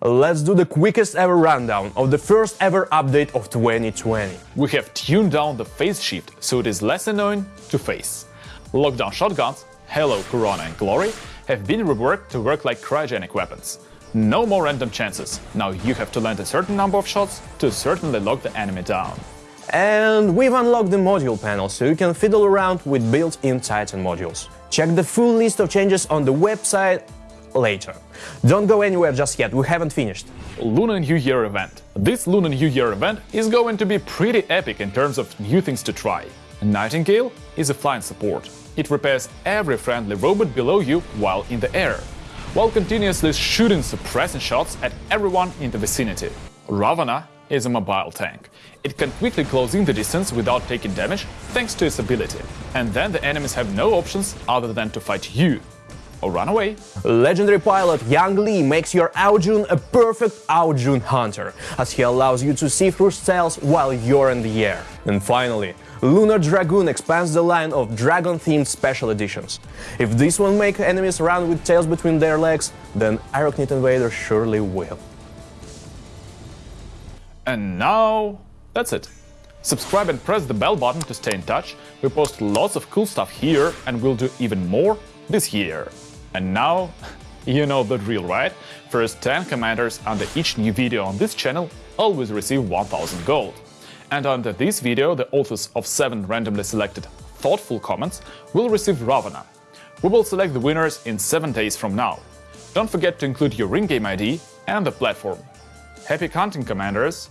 Let's do the quickest ever rundown of the first ever update of 2020. We have tuned down the phase shift so it is less annoying to face. Lockdown shotguns, Halo, Corona and Glory have been reworked to work like cryogenic weapons. No more random chances, now you have to land a certain number of shots to certainly lock the enemy down. And we've unlocked the module panel, so you can fiddle around with built-in Titan modules. Check the full list of changes on the website later. Don't go anywhere just yet, we haven't finished. Lunar New Year event. This Lunar New Year event is going to be pretty epic in terms of new things to try. Nightingale is a flying support. It repairs every friendly robot below you while in the air, while continuously shooting suppressing shots at everyone in the vicinity. Ravana is a mobile tank. It can quickly close in the distance without taking damage thanks to its ability. And then the enemies have no options other than to fight you or run away. Legendary pilot Yang Li makes your Ao Jun a perfect Ao Jun hunter, as he allows you to see through cells while you're in the air. And finally, Lunar Dragoon expands the line of dragon-themed special editions. If this won't make enemies run with tails between their legs, then Arachnid Invader surely will. And now, that's it. Subscribe and press the bell button to stay in touch. We post lots of cool stuff here and we'll do even more this year. And now, you know the drill, right? First 10 commanders under each new video on this channel always receive 1000 gold. And under this video, the authors of 7 randomly selected thoughtful comments will receive Ravana. We will select the winners in 7 days from now. Don't forget to include your ring game ID and the platform. Happy hunting, Commanders!